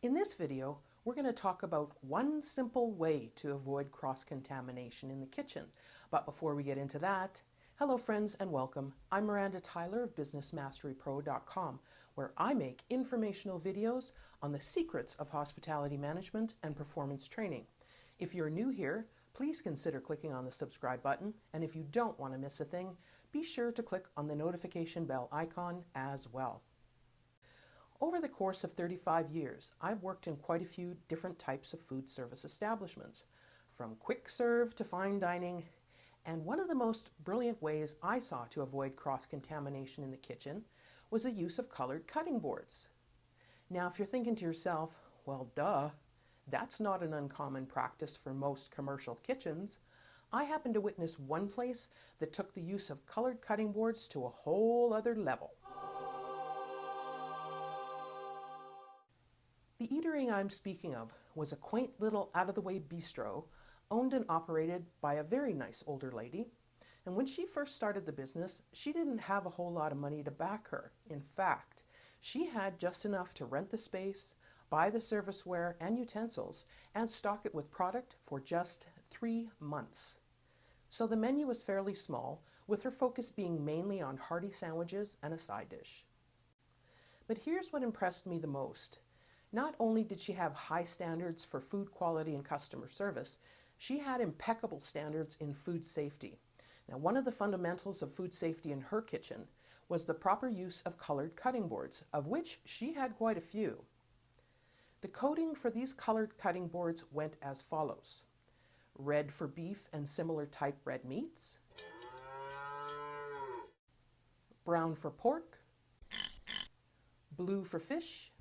In this video, we're going to talk about one simple way to avoid cross-contamination in the kitchen. But before we get into that, hello friends and welcome. I'm Miranda Tyler of BusinessMasteryPro.com, where I make informational videos on the secrets of hospitality management and performance training. If you're new here, please consider clicking on the subscribe button, and if you don't want to miss a thing, be sure to click on the notification bell icon as well. Over the course of 35 years, I've worked in quite a few different types of food service establishments, from quick serve to fine dining, and one of the most brilliant ways I saw to avoid cross-contamination in the kitchen was the use of colored cutting boards. Now, if you're thinking to yourself, well, duh, that's not an uncommon practice for most commercial kitchens, I happened to witness one place that took the use of colored cutting boards to a whole other level. The eatery I'm speaking of was a quaint little out-of-the-way bistro owned and operated by a very nice older lady. And when she first started the business, she didn't have a whole lot of money to back her. In fact, she had just enough to rent the space, buy the serviceware and utensils, and stock it with product for just three months. So the menu was fairly small, with her focus being mainly on hearty sandwiches and a side dish. But here's what impressed me the most. Not only did she have high standards for food quality and customer service, she had impeccable standards in food safety. Now, one of the fundamentals of food safety in her kitchen was the proper use of colored cutting boards, of which she had quite a few. The coding for these colored cutting boards went as follows. Red for beef and similar type red meats. Brown for pork. Blue for fish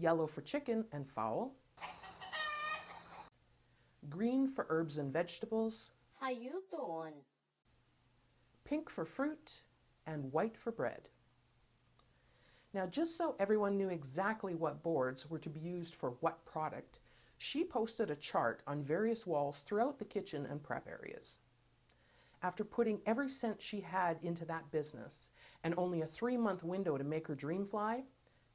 yellow for chicken and fowl, green for herbs and vegetables, How you doing? pink for fruit, and white for bread. Now, just so everyone knew exactly what boards were to be used for what product, she posted a chart on various walls throughout the kitchen and prep areas. After putting every cent she had into that business and only a three-month window to make her dream fly,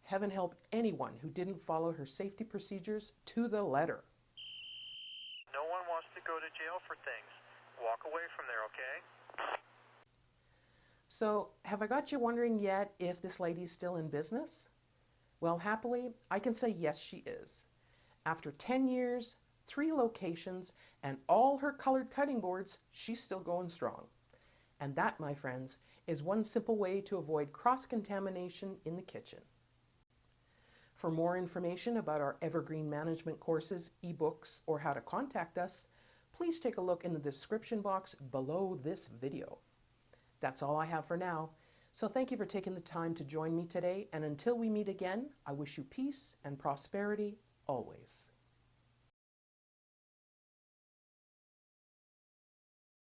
Heaven help anyone who didn't follow her safety procedures to the letter. No one wants to go to jail for things. Walk away from there, okay? So, have I got you wondering yet if this lady's still in business? Well, happily, I can say yes, she is. After 10 years, three locations, and all her colored cutting boards, she's still going strong. And that, my friends, is one simple way to avoid cross-contamination in the kitchen. For more information about our Evergreen Management courses, ebooks, or how to contact us, please take a look in the description box below this video. That's all I have for now. So thank you for taking the time to join me today, and until we meet again, I wish you peace and prosperity always.